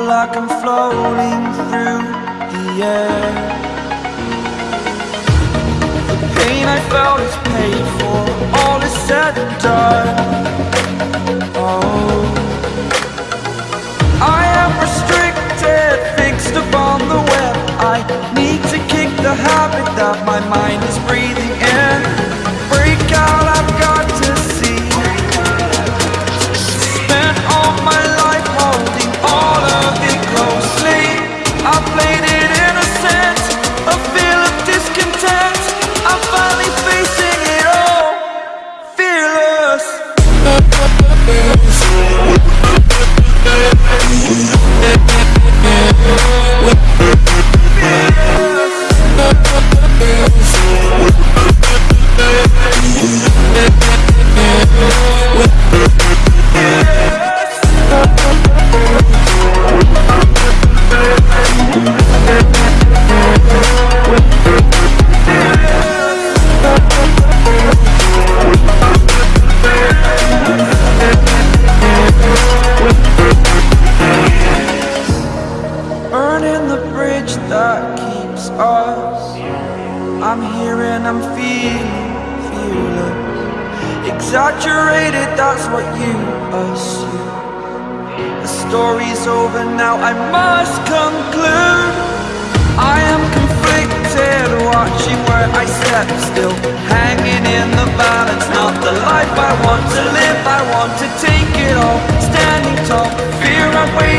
like I'm floating through the air. The pain I felt is paid for, all is said and done. Oh. I am restricted, fixed upon the web. I need to kick the habit that my mind I'm here and I'm feeling, Exaggerated, that's what you assume. The story's over now, I must conclude. I am conflicted, watching where I step still. Hanging in the balance, not the life I want to live. I want to take it all, standing tall. Fear I wait